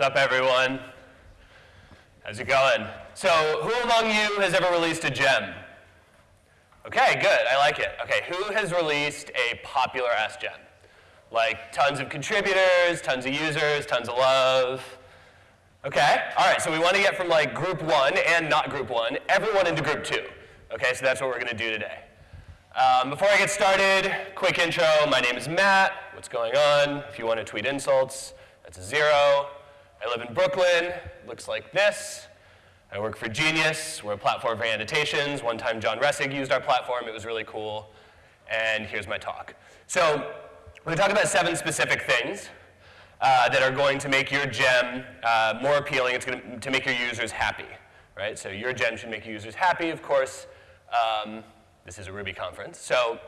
What's up, everyone? How's it going? So, who among you has ever released a gem? Okay, good. I like it. Okay, who has released a popular ass gem? Like tons of contributors, tons of users, tons of love. Okay, all right, so we want to get from like group one and not group one, everyone into group two. Okay, so that's what we're going to do today. Um, before I get started, quick intro. My name is Matt. What's going on? If you want to tweet insults, that's a zero. I live in Brooklyn. Looks like this. I work for Genius. We're a platform for annotations. One time John Resig used our platform. It was really cool. And here's my talk. So we're to talk about seven specific things uh, that are going to make your gem uh, more appealing. It's going to make your users happy, right? So your gem should make your users happy, of course. Um, this is a Ruby conference. So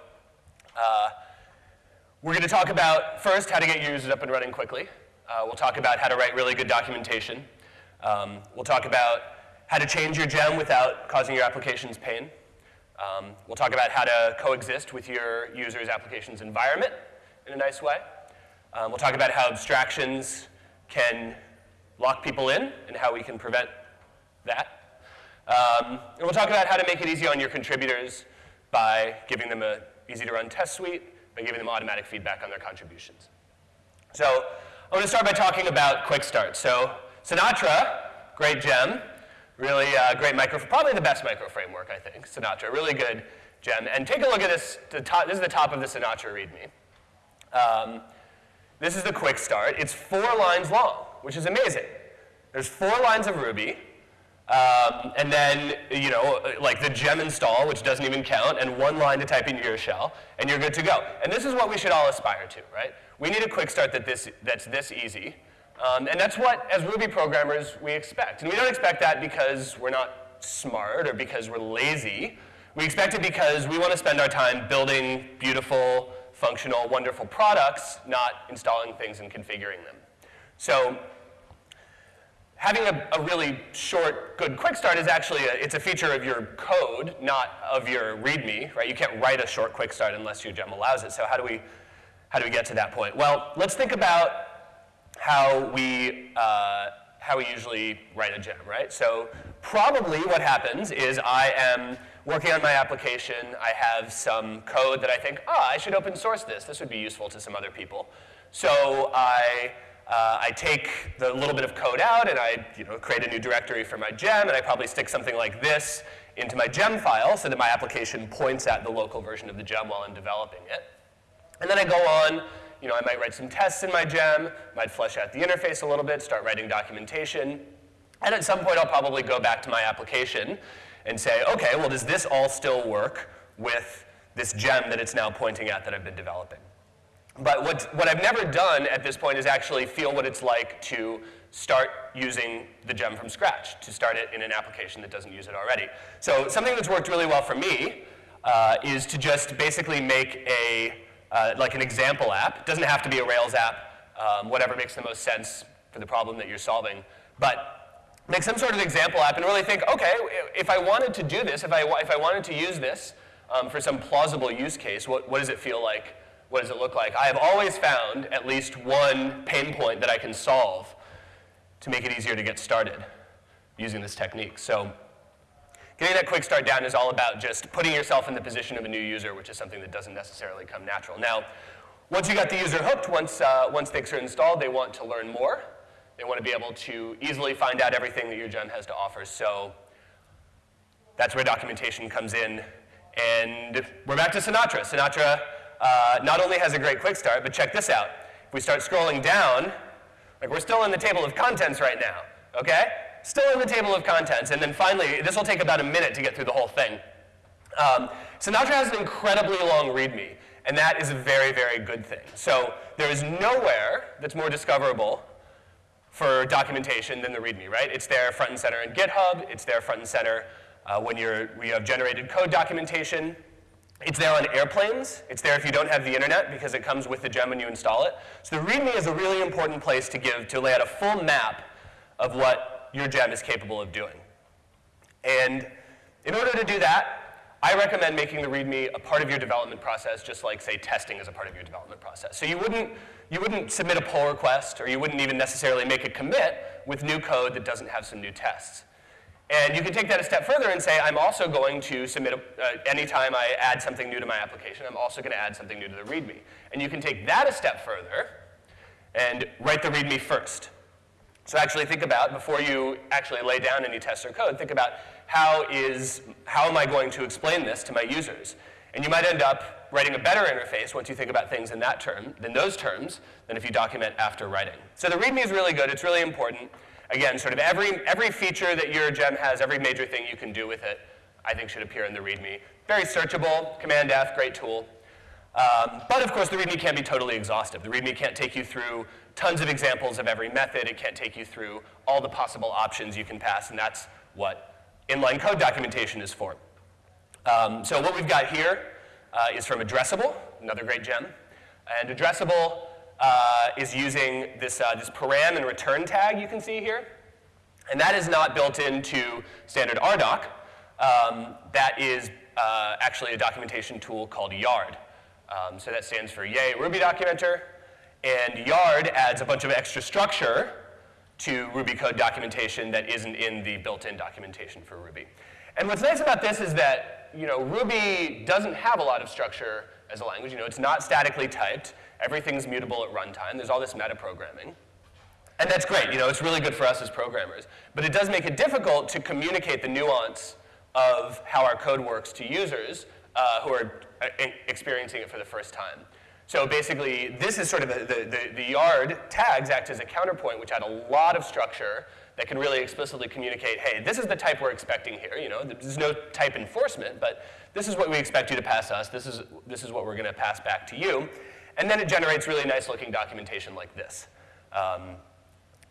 uh, we're going to talk about, first, how to get your users up and running quickly. Uh, we'll talk about how to write really good documentation. Um, we'll talk about how to change your gem without causing your applications pain. Um, we'll talk about how to coexist with your user's application's environment in a nice way. Um, we'll talk about how abstractions can lock people in and how we can prevent that. Um, and we'll talk about how to make it easy on your contributors by giving them an easy to run test suite, by giving them automatic feedback on their contributions. So I want to start by talking about Quick Start. So Sinatra, great gem, really uh, great micro, probably the best micro framework, I think, Sinatra, really good gem. And take a look at this, top, this is the top of the Sinatra README. Um, this is the Quick Start. It's four lines long, which is amazing. There's four lines of Ruby, um, and then, you know, like the gem install, which doesn't even count, and one line to type into your shell, and you're good to go. And this is what we should all aspire to, right? We need a quick start that this, that's this easy. Um, and that's what, as Ruby programmers, we expect. And we don't expect that because we're not smart or because we're lazy. We expect it because we want to spend our time building beautiful, functional, wonderful products, not installing things and configuring them. So having a, a, really short, good quick start is actually, a, it's a feature of your code, not of your README, right? You can't write a short quick start unless your gem allows it. So how do we, how do we get to that point? Well, let's think about how we, uh, how we usually write a gem, right? So probably what happens is I am working on my application. I have some code that I think, ah, oh, I should open source this. This would be useful to some other people. So I uh, I take the little bit of code out and I you know, create a new directory for my gem, and I probably stick something like this into my gem file so that my application points at the local version of the gem while I'm developing it. And then I go on, you know, I might write some tests in my gem, might flesh out the interface a little bit, start writing documentation, and at some point I'll probably go back to my application and say, okay, well does this all still work with this gem that it's now pointing at that I've been developing? But what, what I've never done at this point is actually feel what it's like to start using the gem from scratch, to start it in an application that doesn't use it already. So something that's worked really well for me uh, is to just basically make a, uh, like an example app. It doesn't have to be a Rails app, um, whatever makes the most sense for the problem that you're solving. But make some sort of example app and really think, okay, if I wanted to do this, if I, if I wanted to use this um, for some plausible use case, what, what does it feel like what does it look like? I have always found at least one pain point that I can solve to make it easier to get started using this technique. So getting that quick start down is all about just putting yourself in the position of a new user, which is something that doesn't necessarily come natural. Now, once you got the user hooked, once, uh, once things are installed, they want to learn more. They want to be able to easily find out everything that your gem has to offer. So that's where documentation comes in. And we're back to Sinatra. Sinatra uh, not only has a great quick start, but check this out. If we start scrolling down, like we're still in the table of contents right now, okay? Still in the table of contents, and then finally, this will take about a minute to get through the whole thing. Um, Sinatra has an incredibly long README, and that is a very, very good thing. So there is nowhere that's more discoverable for documentation than the README, right? It's there front and center in GitHub. It's there front and center uh, when you're, we have generated code documentation. It's there on airplanes. It's there if you don't have the internet because it comes with the gem when you install it. So the README is a really important place to give, to lay out a full map of what your gem is capable of doing. And in order to do that, I recommend making the README a part of your development process, just like, say, testing is a part of your development process. So you wouldn't, you wouldn't submit a pull request or you wouldn't even necessarily make a commit with new code that doesn't have some new tests. And you can take that a step further and say, I'm also going to submit, a, uh, anytime I add something new to my application, I'm also going to add something new to the README. And you can take that a step further and write the README first. So actually think about, before you actually lay down any tests or code, think about how is, how am I going to explain this to my users? And you might end up writing a better interface once you think about things in that term, than those terms, than if you document after writing. So the README is really good, it's really important. Again, sort of every, every feature that your gem has, every major thing you can do with it, I think should appear in the README. Very searchable, Command F, great tool. Um, but of course, the README can't be totally exhaustive. The README can't take you through tons of examples of every method. It can't take you through all the possible options you can pass, and that's what inline code documentation is for. Um, so what we've got here uh, is from Addressable, another great gem. And Addressable uh, is using this, uh, this param and return tag you can see here. And that is not built into standard RDoc. Um, that is uh, actually a documentation tool called Yard. Um, so that stands for Yay Ruby Documenter. And Yard adds a bunch of extra structure to Ruby code documentation that isn't in the built-in documentation for Ruby. And what's nice about this is that you know, Ruby doesn't have a lot of structure as a language. You know, it's not statically typed. Everything's mutable at runtime. There's all this metaprogramming. And that's great. You know, it's really good for us as programmers. But it does make it difficult to communicate the nuance of how our code works to users uh, who are uh, experiencing it for the first time. So basically, this is sort of the, the, the, yard tags act as a counterpoint, which add a lot of structure that can really explicitly communicate, hey, this is the type we're expecting here. You know, there's no type enforcement, but this is what we expect you to pass us. This is, this is what we're going to pass back to you. And then it generates really nice looking documentation like this. Um,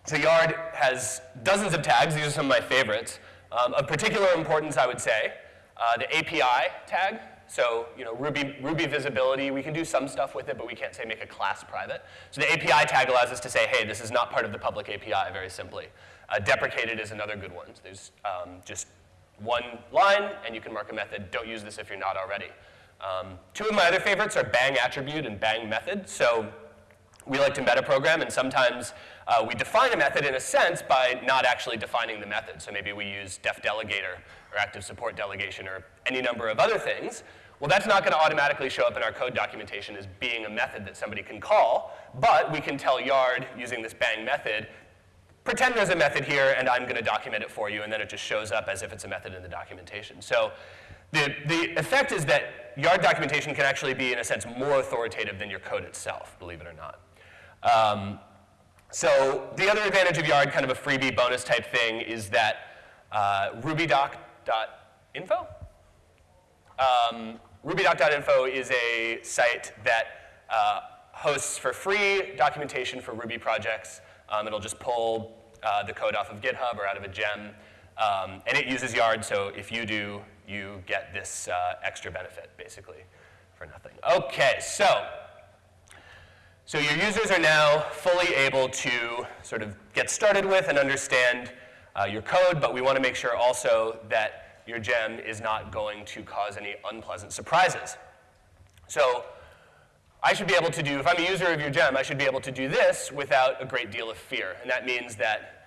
so Yard has dozens of tags. These are some of my favorites. Um, of particular importance, I would say, uh, the API tag. So you know, Ruby, Ruby visibility, we can do some stuff with it, but we can't say make a class private. So the API tag allows us to say, hey, this is not part of the public API, very simply. Uh, deprecated is another good one. So there's um, just one line, and you can mark a method. Don't use this if you're not already. Um, two of my other favorites are bang attribute and bang method. So we like to metaprogram, and sometimes uh, we define a method in a sense by not actually defining the method. So maybe we use def delegator or active support delegation or any number of other things. Well, that's not going to automatically show up in our code documentation as being a method that somebody can call, but we can tell Yard using this bang method, pretend there's a method here and I'm going to document it for you, and then it just shows up as if it's a method in the documentation. So the, the effect is that Yard documentation can actually be, in a sense, more authoritative than your code itself, believe it or not. Um, so the other advantage of Yard, kind of a freebie bonus type thing, is that uh, rubydoc.info. Um, rubydoc.info is a site that uh, hosts for free documentation for Ruby projects. Um, it'll just pull uh, the code off of GitHub or out of a gem. Um, and it uses Yard, so if you do, you get this uh, extra benefit, basically, for nothing. Okay, so, so your users are now fully able to sort of get started with and understand uh, your code, but we want to make sure also that your gem is not going to cause any unpleasant surprises. So I should be able to do, if I'm a user of your gem, I should be able to do this without a great deal of fear. And that means that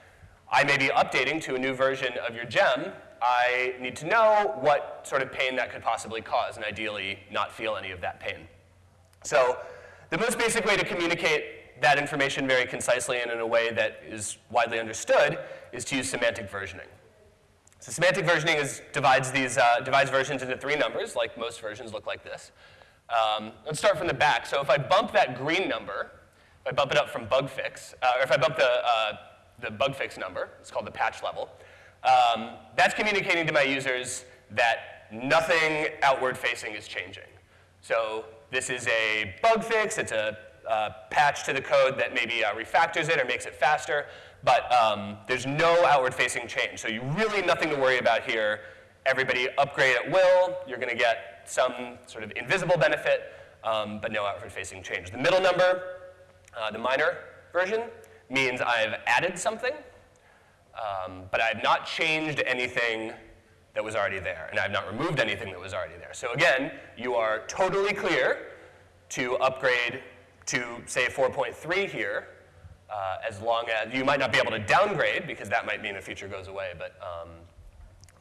I may be updating to a new version of your gem. I need to know what sort of pain that could possibly cause, and ideally not feel any of that pain. So the most basic way to communicate that information very concisely and in a way that is widely understood is to use semantic versioning. So semantic versioning is, divides, these, uh, divides versions into three numbers, like most versions look like this. Um, let's start from the back. So if I bump that green number, if I bump it up from bug fix, uh, or if I bump the, uh, the bug fix number, it's called the patch level, um, that's communicating to my users that nothing outward facing is changing. So this is a bug fix, it's a uh, patch to the code that maybe uh, refactors it or makes it faster, but um, there's no outward facing change. So you really nothing to worry about here. Everybody upgrade at will, you're gonna get some sort of invisible benefit, um, but no outward-facing change. The middle number, uh, the minor version, means I've added something, um, but I've not changed anything that was already there, and I've not removed anything that was already there. So again, you are totally clear to upgrade to say 4.3 here, uh, as long as you might not be able to downgrade because that might mean a feature goes away, but, um,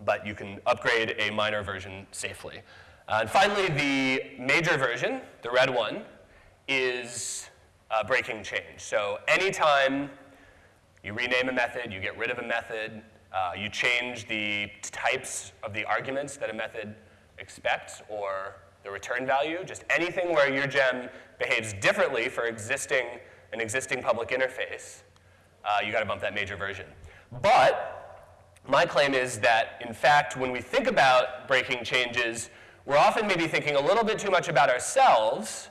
but you can upgrade a minor version safely. Uh, and finally, the major version, the red one, is uh, breaking change. So anytime you rename a method, you get rid of a method, uh, you change the types of the arguments that a method expects or the return value, just anything where your gem behaves differently for existing an existing public interface, uh, you got to bump that major version. But my claim is that, in fact, when we think about breaking changes, we're often maybe thinking a little bit too much about ourselves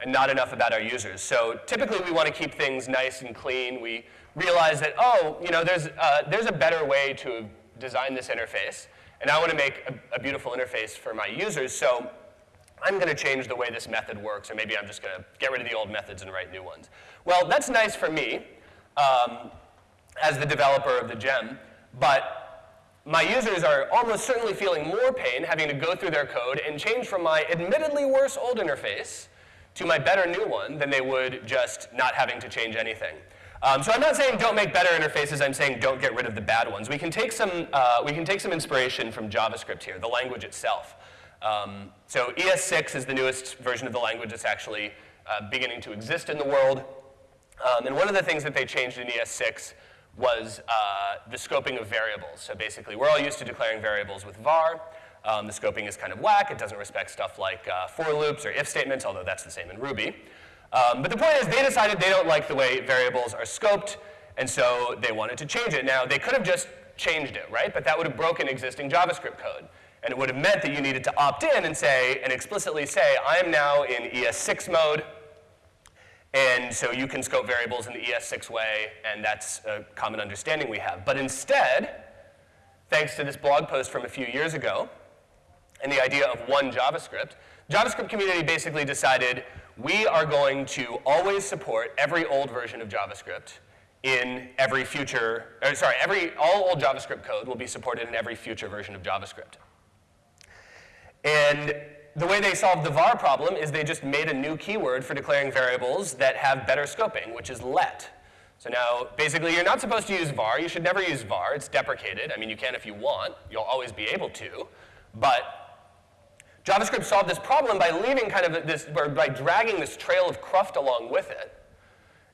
and not enough about our users. So typically we want to keep things nice and clean. We realize that, oh, you know, there's, uh, there's a better way to design this interface, and I want to make a, a beautiful interface for my users, so I'm going to change the way this method works, or maybe I'm just going to get rid of the old methods and write new ones. Well, that's nice for me um, as the developer of the gem, but my users are almost certainly feeling more pain having to go through their code and change from my admittedly worse old interface to my better new one than they would just not having to change anything. Um, so I'm not saying don't make better interfaces, I'm saying don't get rid of the bad ones. We can take some, uh, we can take some inspiration from JavaScript here, the language itself. Um, so ES6 is the newest version of the language that's actually uh, beginning to exist in the world. Um, and one of the things that they changed in ES6 was uh, the scoping of variables. So basically, we're all used to declaring variables with var. Um, the scoping is kind of whack. It doesn't respect stuff like uh, for loops or if statements, although that's the same in Ruby. Um, but the point is they decided they don't like the way variables are scoped, and so they wanted to change it. Now, they could have just changed it, right? But that would have broken existing JavaScript code. And it would have meant that you needed to opt in and say, and explicitly say, I am now in ES6 mode, and so you can scope variables in the ES6 way, and that's a common understanding we have. But instead, thanks to this blog post from a few years ago, and the idea of one JavaScript, JavaScript community basically decided we are going to always support every old version of JavaScript in every future, or sorry, every, all old JavaScript code will be supported in every future version of JavaScript. And the way they solved the var problem is they just made a new keyword for declaring variables that have better scoping, which is let. So now, basically, you're not supposed to use var. You should never use var. It's deprecated. I mean, you can if you want. You'll always be able to. But JavaScript solved this problem by leaving kind of this, or by dragging this trail of cruft along with it.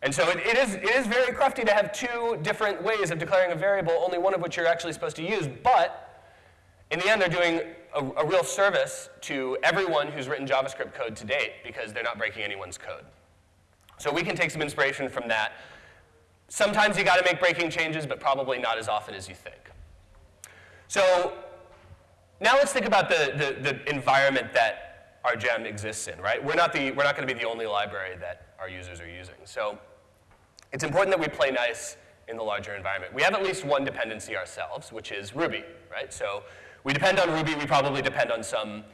And so it, it, is, it is very crufty to have two different ways of declaring a variable, only one of which you're actually supposed to use. But in the end, they're doing a, a real service to everyone who's written JavaScript code to date because they're not breaking anyone's code. So we can take some inspiration from that. Sometimes you got to make breaking changes, but probably not as often as you think. So now let's think about the, the, the environment that our gem exists in, right? We're not, the, we're not going to be the only library that our users are using. So it's important that we play nice in the larger environment. We have at least one dependency ourselves, which is Ruby, right? So we depend on Ruby. We probably depend on some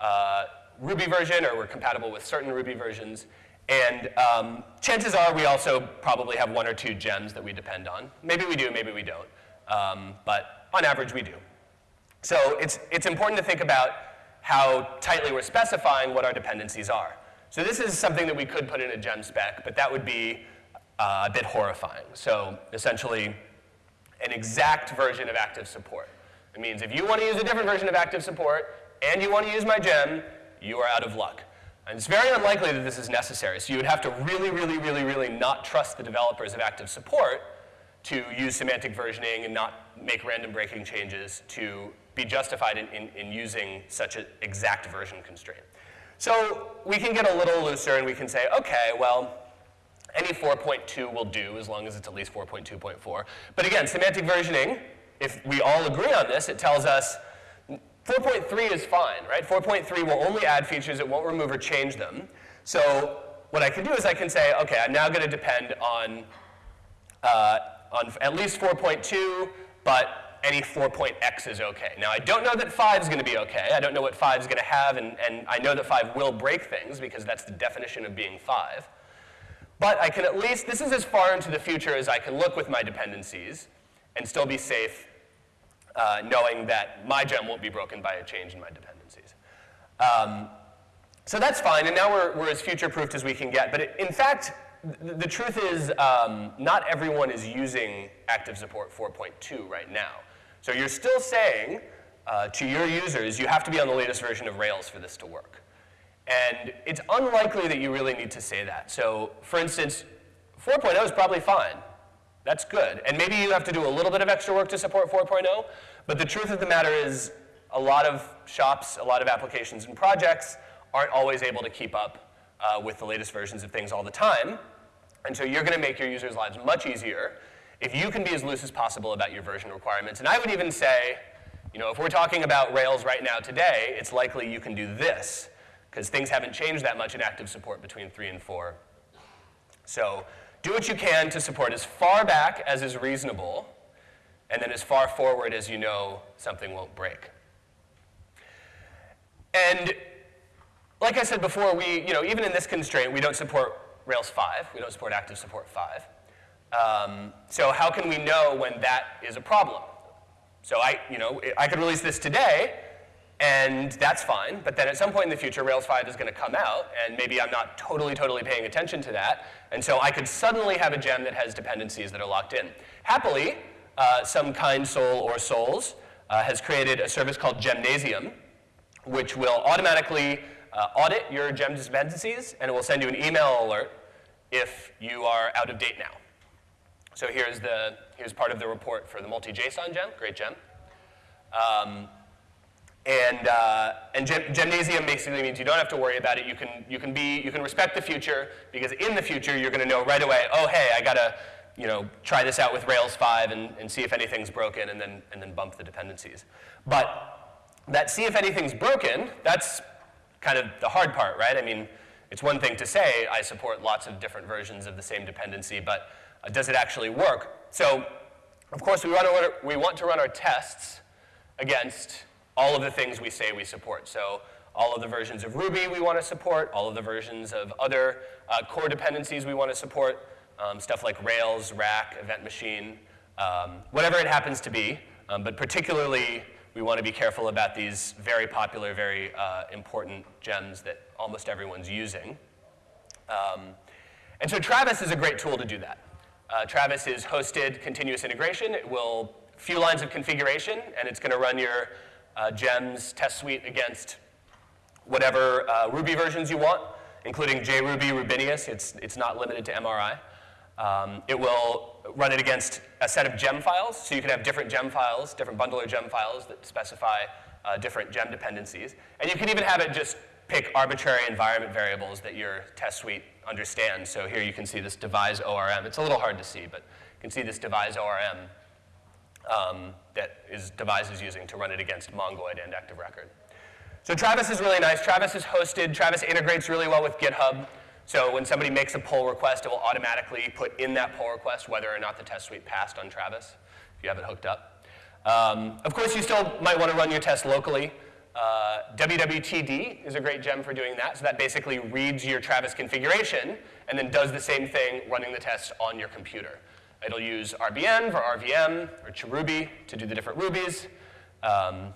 uh, Ruby version, or we're compatible with certain Ruby versions. And um, chances are we also probably have one or two gems that we depend on. Maybe we do, maybe we don't. Um, but on average, we do. So it's, it's important to think about how tightly we're specifying what our dependencies are. So this is something that we could put in a gem spec, but that would be uh, a bit horrifying. So essentially, an exact version of active support. It means if you want to use a different version of active support and you want to use my gem, you are out of luck. And it's very unlikely that this is necessary. So you would have to really, really, really, really not trust the developers of active support to use semantic versioning and not make random breaking changes to be justified in, in, in using such an exact version constraint. So we can get a little looser and we can say, okay, well, any 4.2 will do as long as it's at least 4.2.4. But again, semantic versioning if we all agree on this, it tells us 4.3 is fine, right? 4.3 will only add features, it won't remove or change them. So what I can do is I can say, okay, I'm now going to depend on, uh, on at least 4.2, but any 4.x is okay. Now, I don't know that 5 is going to be okay. I don't know what 5 is going to have, and, and I know that 5 will break things because that's the definition of being 5. But I can at least, this is as far into the future as I can look with my dependencies and still be safe uh, knowing that my gem won't be broken by a change in my dependencies. Um, So that's fine, and now we're, we're as future-proofed as we can get. But it, in fact, the, the truth is um, not everyone is using Active Support 4.2 right now. So you're still saying uh, to your users, you have to be on the latest version of Rails for this to work. And it's unlikely that you really need to say that. So for instance, 4.0 is probably fine. That's good. And maybe you have to do a little bit of extra work to support 4.0, but the truth of the matter is a lot of shops, a lot of applications and projects aren't always able to keep up uh, with the latest versions of things all the time. And so you're going to make your users' lives much easier if you can be as loose as possible about your version requirements. And I would even say, you know, if we're talking about Rails right now today, it's likely you can do this, because things haven't changed that much in active support between 3 and 4. So do what you can to support as far back as is reasonable, and then as far forward as you know something won't break. And like I said before, we, you know, even in this constraint, we don't support Rails 5. We don't support active support 5. Um, so how can we know when that is a problem? So I, you know, I could release this today, and that's fine, but then at some point in the future, Rails 5 is going to come out, and maybe I'm not totally, totally paying attention to that, and so I could suddenly have a gem that has dependencies that are locked in. Happily, uh, some kind soul or souls uh, has created a service called Gemnasium, which will automatically uh, audit your gem dependencies, and it will send you an email alert if you are out of date now. So here's, the, here's part of the report for the multi-JSON gem, great gem. Um, and, uh, and gem Gemnasium basically means you don't have to worry about it. You can, you can, be, you can respect the future because in the future you're going to know right away, oh, hey, I got to you know, try this out with Rails 5 and, and see if anything's broken and then, and then bump the dependencies. But that see if anything's broken, that's kind of the hard part, right? I mean, it's one thing to say I support lots of different versions of the same dependency, but uh, does it actually work? So, of course, we want, to, we want to run our tests against all of the things we say we support. So all of the versions of Ruby we want to support, all of the versions of other uh, core dependencies we want to support, um, stuff like Rails, Rack, Event Machine, um, whatever it happens to be, um, but particularly we want to be careful about these very popular, very uh, important gems that almost everyone's using. Um, and so Travis is a great tool to do that. Uh, Travis is hosted continuous integration. It will, few lines of configuration, and it's going to run your uh, gems test suite against whatever uh, Ruby versions you want, including JRuby, Rubinius. It's, it's not limited to MRI. Um, it will run it against a set of gem files, so you can have different gem files, different bundler gem files that specify uh, different gem dependencies. And you can even have it just pick arbitrary environment variables that your test suite understands. So here you can see this devise ORM. It's a little hard to see, but you can see this devise ORM um, that is devise is using to run it against Mongoid and Active Record. So Travis is really nice. Travis is hosted. Travis integrates really well with GitHub. So when somebody makes a pull request, it will automatically put in that pull request whether or not the test suite passed on Travis, if you have it hooked up. Um, of course, you still might want to run your test locally. Uh, WWTD is a great gem for doing that. So that basically reads your Travis configuration and then does the same thing running the test on your computer. It'll use rbenv for RVM or chruby to do the different rubies. Um,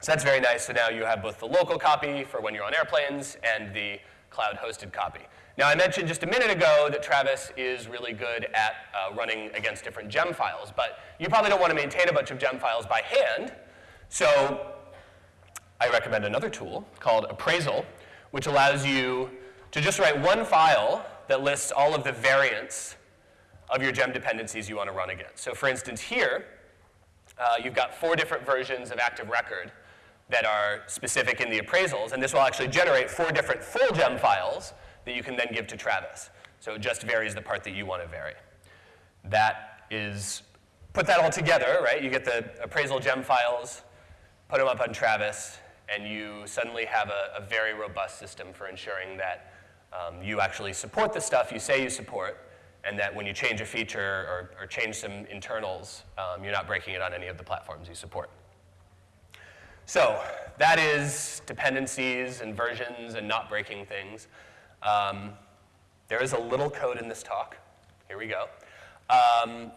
so that's very nice. So now you have both the local copy for when you're on airplanes and the cloud-hosted copy. Now, I mentioned just a minute ago that Travis is really good at uh, running against different gem files, but you probably don't want to maintain a bunch of gem files by hand. So I recommend another tool called Appraisal, which allows you to just write one file that lists all of the variants of your gem dependencies you want to run against. So for instance, here, uh, you've got four different versions of Active Record that are specific in the appraisals, and this will actually generate four different full gem files that you can then give to Travis. So it just varies the part that you want to vary. That is, put that all together, right? You get the appraisal gem files, put them up on Travis, and you suddenly have a, a very robust system for ensuring that um, you actually support the stuff you say you support, and that when you change a feature or, or change some internals, um, you're not breaking it on any of the platforms you support. So that is dependencies and versions and not breaking things. Um, there is a little code in this talk. Here we go. Um,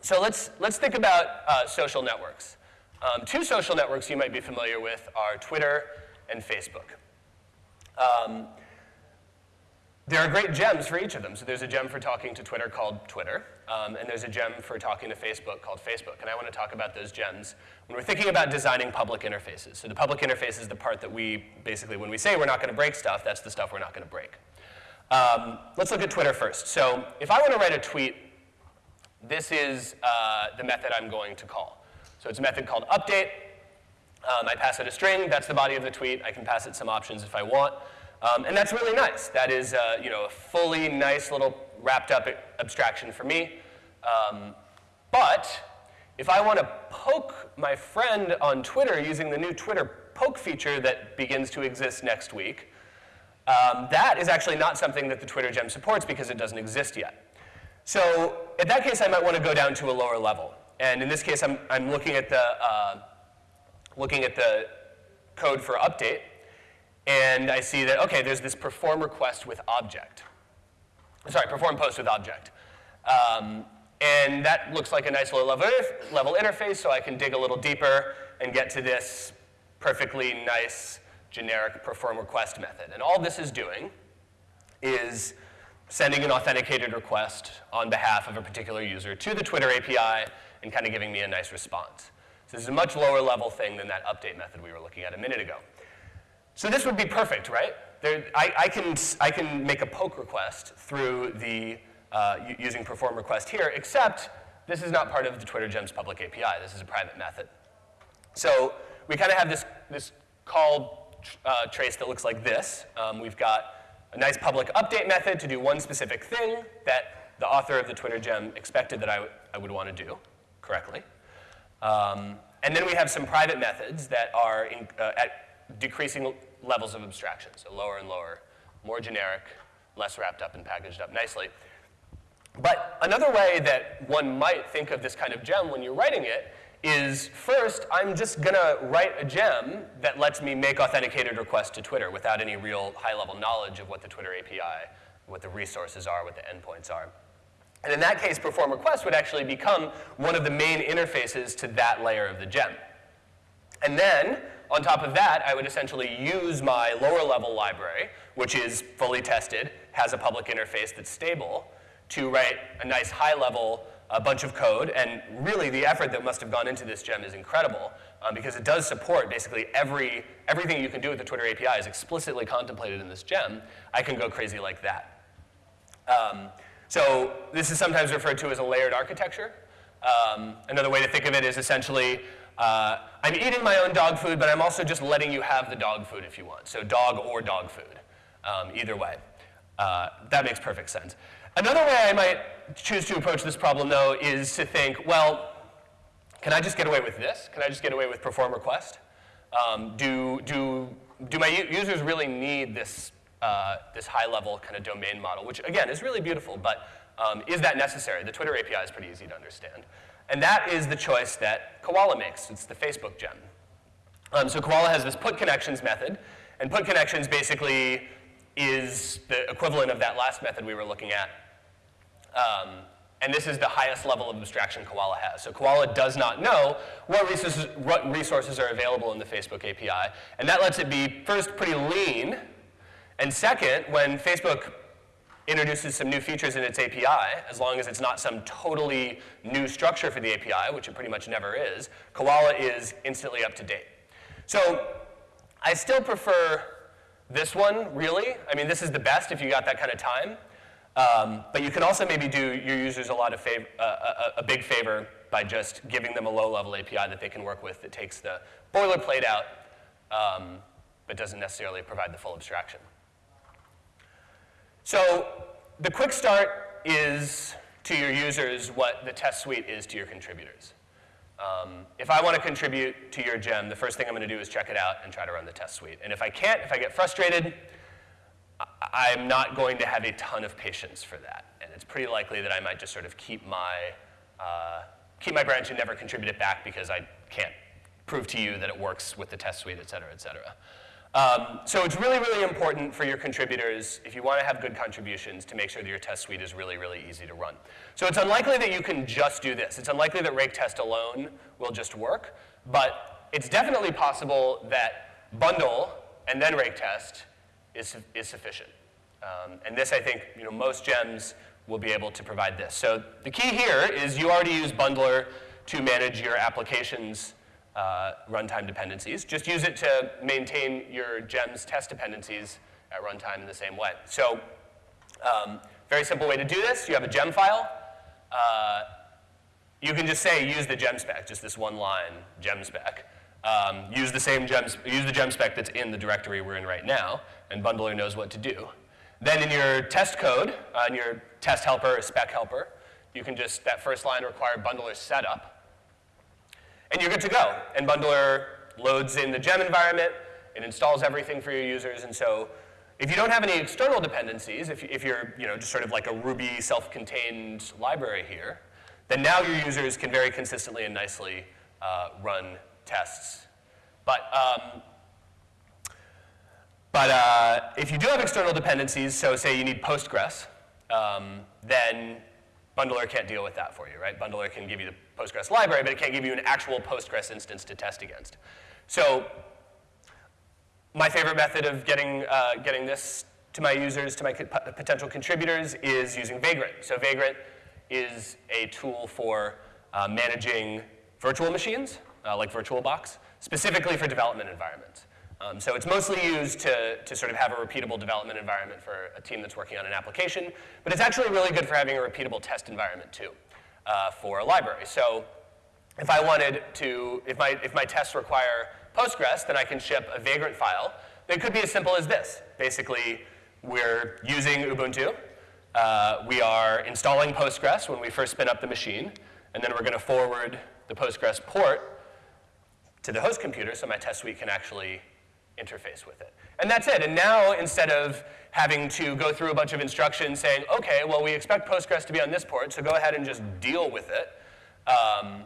so let's, let's think about uh, social networks. Um, two social networks you might be familiar with are Twitter and Facebook. Um, there are great gems for each of them. So there's a gem for talking to Twitter called Twitter, um, and there's a gem for talking to Facebook called Facebook. And I want to talk about those gems when we're thinking about designing public interfaces. So the public interface is the part that we basically, when we say we're not going to break stuff, that's the stuff we're not going to break. Um, let's look at Twitter first. So if I want to write a tweet, this is uh, the method I'm going to call. So it's a method called update. Um, I pass it a string. That's the body of the tweet. I can pass it some options if I want. Um, and that's really nice. That is uh, you know, a fully nice little wrapped up abstraction for me. Um, but if I want to poke my friend on Twitter using the new Twitter poke feature that begins to exist next week, um, that is actually not something that the Twitter gem supports because it doesn't exist yet. So in that case, I might want to go down to a lower level. And in this case, I'm, I'm looking, at the, uh, looking at the code for update and I see that, okay, there's this perform request with object. Sorry, perform post with object. Um, and that looks like a nice little level, level interface, so I can dig a little deeper and get to this perfectly nice generic perform request method. And all this is doing is sending an authenticated request on behalf of a particular user to the Twitter API and kind of giving me a nice response. So this is a much lower level thing than that update method we were looking at a minute ago. So this would be perfect, right? There, I, I, can, I can make a poke request through the, uh, using perform request here, except this is not part of the Twitter Gems public API. This is a private method. So we kind of have this, this call uh, trace that looks like this. Um, we've got a nice public update method to do one specific thing that the author of the Twitter gem expected that I, I would want to do correctly. Um, and then we have some private methods that are in, uh, at decreasing levels of abstraction, so lower and lower, more generic, less wrapped up and packaged up nicely. But another way that one might think of this kind of gem when you're writing it is first, I'm just gonna write a gem that lets me make authenticated requests to Twitter without any real high level knowledge of what the Twitter API, what the resources are, what the endpoints are. And in that case, perform request would actually become one of the main interfaces to that layer of the gem. And then on top of that, I would essentially use my lower level library, which is fully tested, has a public interface that's stable, to write a nice high level a bunch of code. And really, the effort that must have gone into this gem is incredible um, because it does support basically every, everything you can do with the Twitter API is explicitly contemplated in this gem. I can go crazy like that. Um, so this is sometimes referred to as a layered architecture. Um, another way to think of it is essentially uh, I'm eating my own dog food, but I'm also just letting you have the dog food if you want. So dog or dog food, um, either way. Uh, that makes perfect sense. Another way I might choose to approach this problem, though, is to think, well, can I just get away with this? Can I just get away with perform request? Um, do, do, do my users really need this, uh, this high-level kind of domain model, which, again, is really beautiful, but um, is that necessary? The Twitter API is pretty easy to understand. And that is the choice that Koala makes. It's the Facebook gem. Um, so Koala has this put connections method, and put connections basically is the equivalent of that last method we were looking at. Um, and this is the highest level of abstraction Koala has. So Koala does not know what resources, what resources are available in the Facebook API. And that lets it be, first, pretty lean, and second, when Facebook introduces some new features in its API, as long as it's not some totally new structure for the API, which it pretty much never is, Koala is instantly up to date. So I still prefer this one, really. I mean, this is the best if you got that kind of time. Um, but you can also maybe do your users a lot of favor, uh, a, a, big favor by just giving them a low-level API that they can work with that takes the boilerplate out, um, but doesn't necessarily provide the full abstraction. So the quick start is to your users what the test suite is to your contributors. Um, if I want to contribute to your gem, the first thing I'm going to do is check it out and try to run the test suite. And if I can't, if I get frustrated, I'm not going to have a ton of patience for that. And it's pretty likely that I might just sort of keep my, uh, keep my branch and never contribute it back because I can't prove to you that it works with the test suite, et cetera, et cetera. Um, so it's really, really important for your contributors, if you want to have good contributions, to make sure that your test suite is really, really easy to run. So it's unlikely that you can just do this. It's unlikely that rake test alone will just work, but it's definitely possible that bundle and then rake test is, is sufficient. Um, and this, I think, you know, most gems will be able to provide this. So the key here is you already use Bundler to manage your application's uh, runtime dependencies. Just use it to maintain your gems test dependencies at runtime in the same way. So um, very simple way to do this, you have a gem file. Uh, you can just say use the gem spec, just this one line gem spec. Um, use the same gem, use the gem spec that's in the directory we're in right now, and Bundler knows what to do. Then in your test code, uh, in your test helper or spec helper, you can just, that first line require bundler setup. And you're good to go. And bundler loads in the gem environment, it installs everything for your users, and so if you don't have any external dependencies, if, if you're you know, just sort of like a Ruby self-contained library here, then now your users can very consistently and nicely uh, run tests. But um, but uh, if you do have external dependencies, so say you need Postgres, um, then Bundler can't deal with that for you, right? Bundler can give you the Postgres library, but it can't give you an actual Postgres instance to test against. So my favorite method of getting, uh, getting this to my users, to my potential contributors, is using Vagrant. So Vagrant is a tool for uh, managing virtual machines, uh, like VirtualBox, specifically for development environments. Um, so it's mostly used to, to sort of have a repeatable development environment for a team that's working on an application, but it's actually really good for having a repeatable test environment too uh, for a library. So if I wanted to, if my, if my tests require Postgres, then I can ship a Vagrant file that could be as simple as this. Basically, we're using Ubuntu. Uh, we are installing Postgres when we first spin up the machine, and then we're going to forward the Postgres port to the host computer so my test suite can actually interface with it. And that's it. And now, instead of having to go through a bunch of instructions saying, OK, well, we expect Postgres to be on this port, so go ahead and just deal with it, um,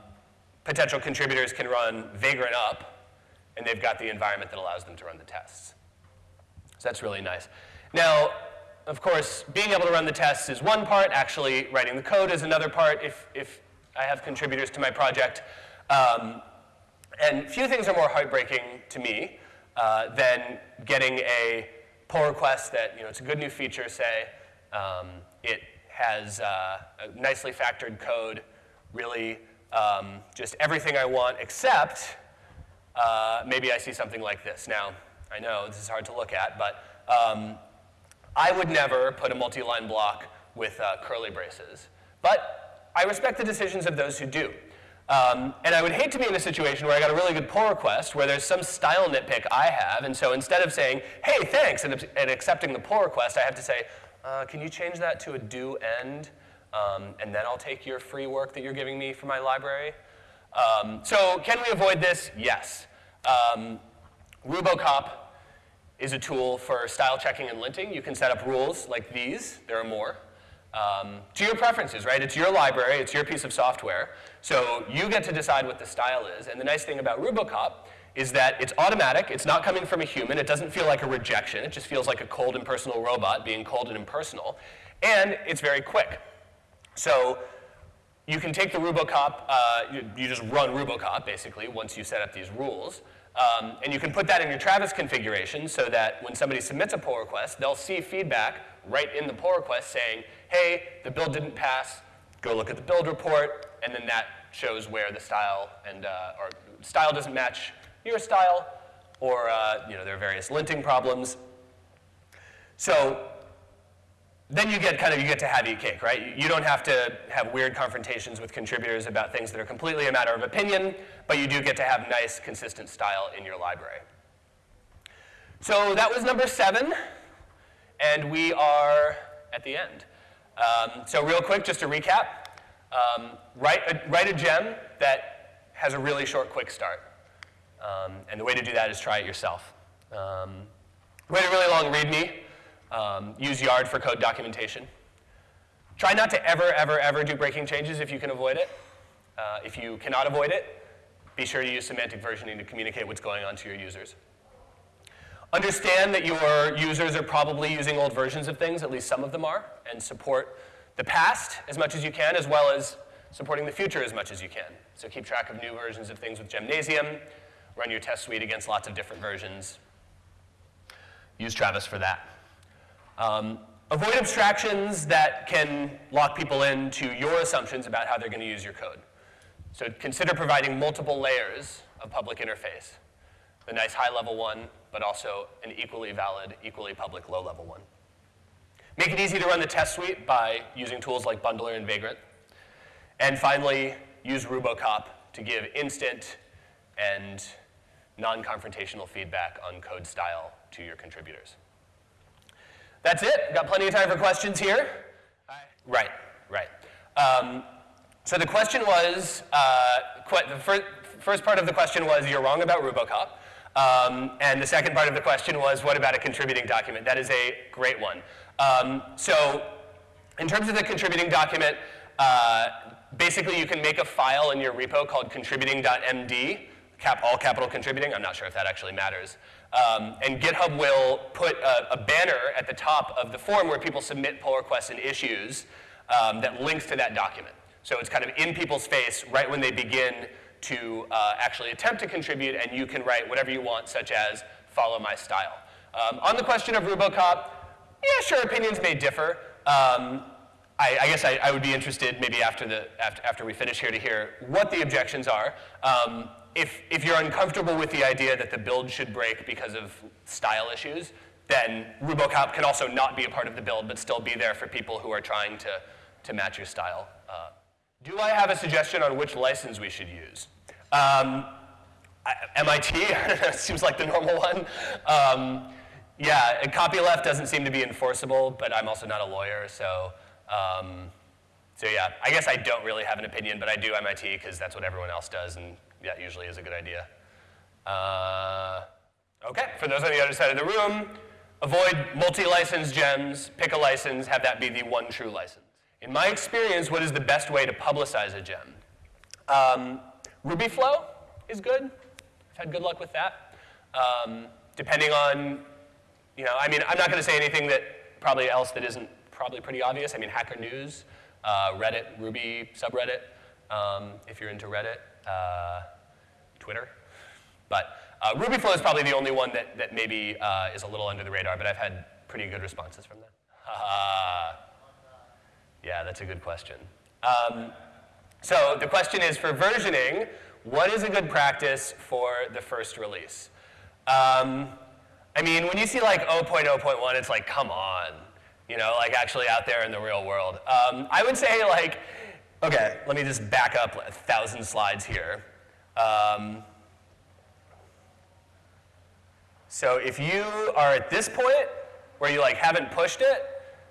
potential contributors can run Vagrant up, and they've got the environment that allows them to run the tests. So that's really nice. Now, of course, being able to run the tests is one part. Actually, writing the code is another part if, if I have contributors to my project. Um, and few things are more heartbreaking to me uh, than getting a pull request that, you know, it's a good new feature, say, um, it has uh, nicely factored code, really um, just everything I want except uh, maybe I see something like this. Now, I know this is hard to look at, but um, I would never put a multi-line block with uh, curly braces. But I respect the decisions of those who do. Um, and I would hate to be in a situation where I got a really good pull request where there's some style nitpick I have, and so instead of saying, hey, thanks, and, and accepting the pull request, I have to say, uh, can you change that to a do end, um, and then I'll take your free work that you're giving me for my library? Um, so can we avoid this? Yes. Um, Rubocop is a tool for style checking and linting. You can set up rules like these. There are more. Um, to your preferences, right? It's your library, it's your piece of software. So you get to decide what the style is. And the nice thing about Rubocop is that it's automatic, it's not coming from a human, it doesn't feel like a rejection, it just feels like a cold impersonal robot being cold and impersonal. And it's very quick. So you can take the Rubocop, uh, you, you, just run Rubocop basically once you set up these rules. Um, and you can put that in your Travis configuration so that when somebody submits a pull request, they'll see feedback right in the pull request saying, hey, the build didn't pass, go look at the build report, and then that shows where the style and uh, or style doesn't match your style, or uh, you know there are various linting problems. So then you get kind of you get to have your cake, right? You don't have to have weird confrontations with contributors about things that are completely a matter of opinion, but you do get to have nice, consistent style in your library. So that was number seven, and we are at the end. Um, so real quick, just to recap, um, write, a, write a gem that has a really short, quick start. Um, and the way to do that is try it yourself. Um, write a really long README. Um, use Yard for code documentation. Try not to ever, ever, ever do breaking changes if you can avoid it. Uh, if you cannot avoid it, be sure to use semantic versioning to communicate what's going on to your users. Understand that your users are probably using old versions of things, at least some of them are, and support the past as much as you can, as well as supporting the future as much as you can. So keep track of new versions of things with Gemnasium, run your test suite against lots of different versions, use Travis for that. Um, avoid abstractions that can lock people into your assumptions about how they're going to use your code. So consider providing multiple layers of public interface. The nice high-level one, but also an equally valid, equally public low-level one. Make it easy to run the test suite by using tools like Bundler and Vagrant. And finally, use Rubocop to give instant and non-confrontational feedback on code style to your contributors. That's it. Got plenty of time for questions here. Right, right. Um, so the question was, uh, the fir first part of the question was, you're wrong about Rubocop. Um, and the second part of the question was, what about a contributing document? That is a great one. Um, so in terms of the contributing document, uh, basically you can make a file in your repo called contributing.md, cap, all capital contributing. I'm not sure if that actually matters. Um, and GitHub will put a, a, banner at the top of the form where people submit pull requests and issues um, that links to that document. So it's kind of in people's face right when they begin to uh, actually attempt to contribute, and you can write whatever you want, such as follow my style. Um, on the question of Rubocop, yeah, sure, opinions may differ. Um, I, I, guess I, I, would be interested maybe after, the, after, after, we finish here to hear what the objections are. Um, if, if you're uncomfortable with the idea that the build should break because of style issues, then Rubocop can also not be a part of the build, but still be there for people who are trying to, to match your style. Uh, do I have a suggestion on which license we should use? Um, MIT seems like the normal one. Um, yeah, copyleft doesn't seem to be enforceable, but I'm also not a lawyer, so um, so yeah, I guess I don't really have an opinion, but I do MIT because that's what everyone else does, and that usually is a good idea. Uh, okay, for those on the other side of the room, avoid multi-license gems, pick a license, have that be the one true license. In my experience, what is the best way to publicize a gem? Um, RubyFlow is good. I've had good luck with that. Um, depending on, you know, I mean, I'm not going to say anything that probably else that isn't probably pretty obvious. I mean, Hacker News, uh, Reddit, Ruby subreddit, um, if you're into Reddit, uh, Twitter. But uh, RubyFlow is probably the only one that, that maybe uh, is a little under the radar, but I've had pretty good responses from them. Yeah, that's a good question. Um, so the question is for versioning, what is a good practice for the first release? Um, I mean, when you see like 0.0.1, it's like, come on you know, like actually out there in the real world. Um, I would say like, okay, let me just back up a thousand slides here. Um, so if you are at this point where you like haven't pushed it,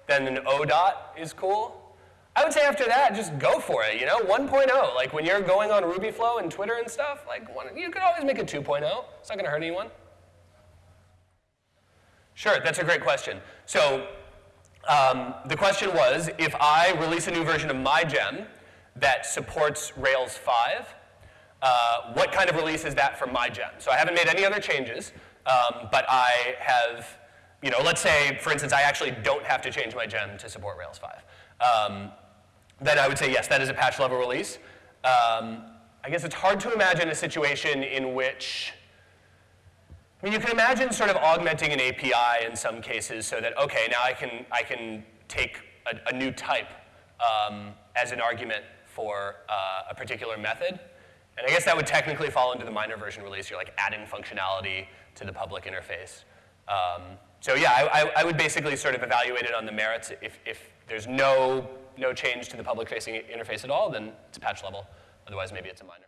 then an O dot is cool. I would say after that, just go for it, you know, 1.0. Like when you're going on RubyFlow and Twitter and stuff, like one, you could always make a 2.0. It's not gonna hurt anyone. Sure, that's a great question. So um, the question was, if I release a new version of my gem that supports Rails 5, uh, what kind of release is that for my gem? So I haven't made any other changes, um, but I have, you know, let's say, for instance, I actually don't have to change my gem to support Rails 5. Um, then I would say, yes, that is a patch level release. Um, I guess it's hard to imagine a situation in which I mean, you can imagine sort of augmenting an API in some cases so that, okay, now I can, I can take a, a new type um, as an argument for uh, a particular method. And I guess that would technically fall into the minor version release. You're like adding functionality to the public interface. Um, so yeah, I, I, I, would basically sort of evaluate it on the merits. If, if there's no, no change to the public facing interface at all, then it's a patch level. Otherwise, maybe it's a minor.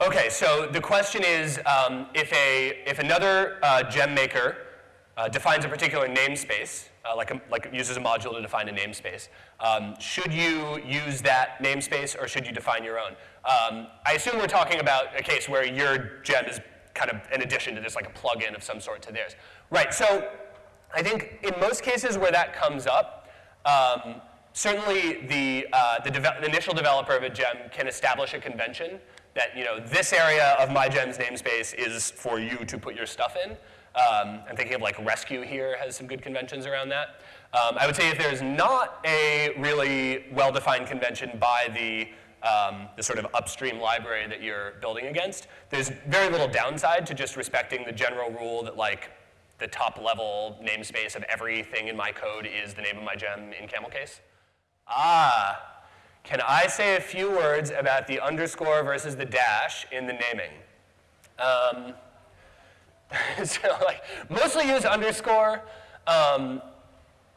Okay, so the question is um, if, a, if another uh, gem maker uh, defines a particular namespace, uh, like, a, like uses a module to define a namespace, um, should you use that namespace or should you define your own? Um, I assume we're talking about a case where your gem is kind of in addition to this, like a plugin of some sort to theirs. Right, so I think in most cases where that comes up, um, certainly the, uh, the, the initial developer of a gem can establish a convention that you know this area of my gems namespace is for you to put your stuff in. Um, I'm thinking of like Resque here has some good conventions around that. Um, I would say if there's not a really well-defined convention by the um, the sort of upstream library that you're building against, there's very little downside to just respecting the general rule that like the top level namespace of everything in my code is the name of my gem in camel case? Ah, can I say a few words about the underscore versus the dash in the naming? Um, so like, mostly use underscore. Um,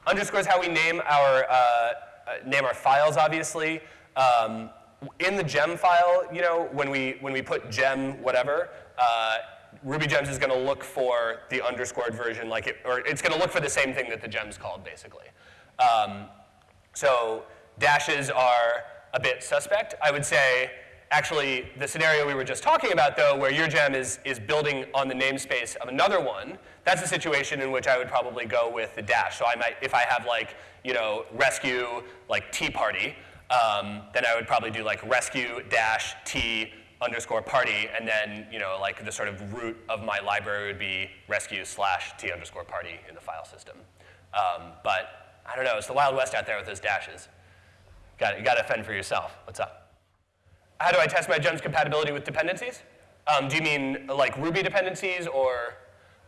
underscore is how we name our, uh, uh, name our files, obviously. Um, in the gem file, you know, when we, when we put gem whatever, uh, RubyGems is going to look for the underscored version, like it, or it's going to look for the same thing that the gem's called, basically. Um, so dashes are a bit suspect. I would say, actually, the scenario we were just talking about, though, where your gem is, is building on the namespace of another one, that's a situation in which I would probably go with the dash. So I might, if I have like, you know, Resque, like Tea Party, um, then I would probably do like Resque dash T underscore party, and then, you know, like the sort of root of my library would be Resque slash T underscore party in the file system. Um, but I don't know, it's the Wild West out there with those dashes. Got you got to fend for yourself. What's up? How do I test my gem's compatibility with dependencies? Um, do you mean like Ruby dependencies or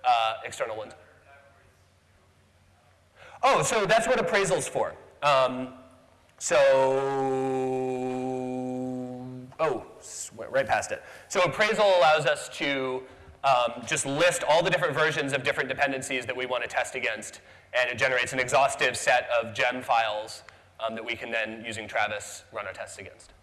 uh, external ones? Oh, so that's what appraisal's for. Um, so, oh, right past it. So appraisal allows us to um, just list all the different versions of different dependencies that we want to test against, and it generates an exhaustive set of gem files um, that we can then, using Travis, run our tests against.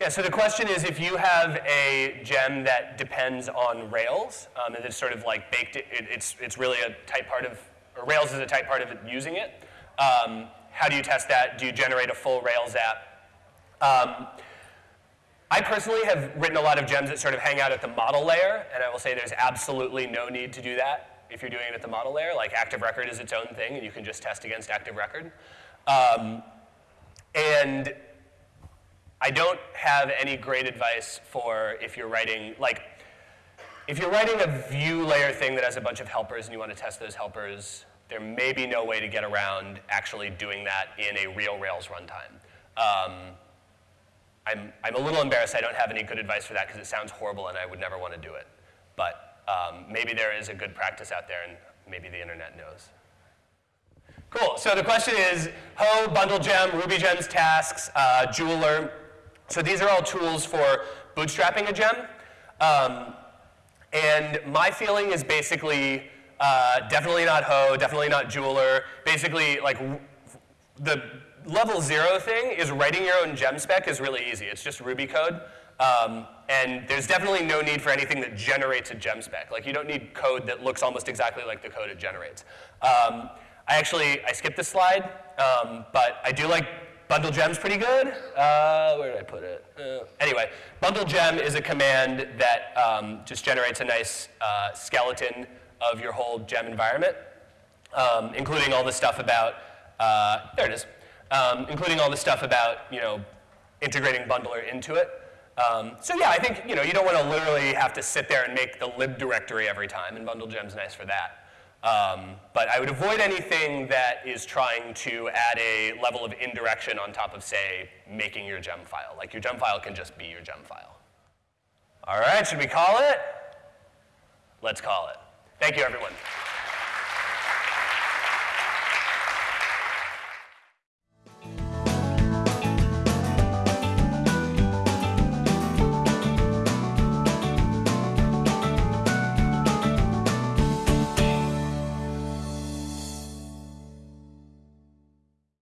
Yeah, so the question is if you have a gem that depends on Rails, um, and it's sort of like baked, it, it's, it's really a tight part of, Rails is a tight part of it, using it. Um, how do you test that? Do you generate a full Rails app? Um, I personally have written a lot of gems that sort of hang out at the model layer, and I will say there's absolutely no need to do that if you're doing it at the model layer. Like Active Record is its own thing, and you can just test against Active Record. Um, and I don't have any great advice for if you're writing, like, if you're writing a view layer thing that has a bunch of helpers and you want to test those helpers, there may be no way to get around actually doing that in a real Rails runtime. Um, I'm, I'm a little embarrassed I don't have any good advice for that because it sounds horrible and I would never want to do it. But um, maybe there is a good practice out there and maybe the internet knows. Cool, so the question is Hoe, Bundle Gem, Ruby Gems tasks, uh, Jeweler. So these are all tools for bootstrapping a gem. Um, and my feeling is basically uh, definitely not Hoe, definitely not Jeweler. Basically, like the level zero thing is writing your own gem spec is really easy. It's just Ruby code. Um, and there's definitely no need for anything that generates a gem spec. Like you don't need code that looks almost exactly like the code it generates. Um, I actually, I skipped this slide, um, but I do like bundle gems pretty good. Uh, where did I put it? Uh, anyway, bundle gem is a command that um, just generates a nice uh, skeleton of your whole gem environment, um, including all the stuff about, uh, there it is, um, including all the stuff about, you know, integrating bundler into it. Um, so yeah, I think, you know, you don't want to literally have to sit there and make the lib directory every time, and bundle gem's nice for that. Um, but I would avoid anything that is trying to add a level of indirection on top of, say, making your gem file. Like your gem file can just be your gem file. All right, should we call it? Let's call it. Thank you, everyone.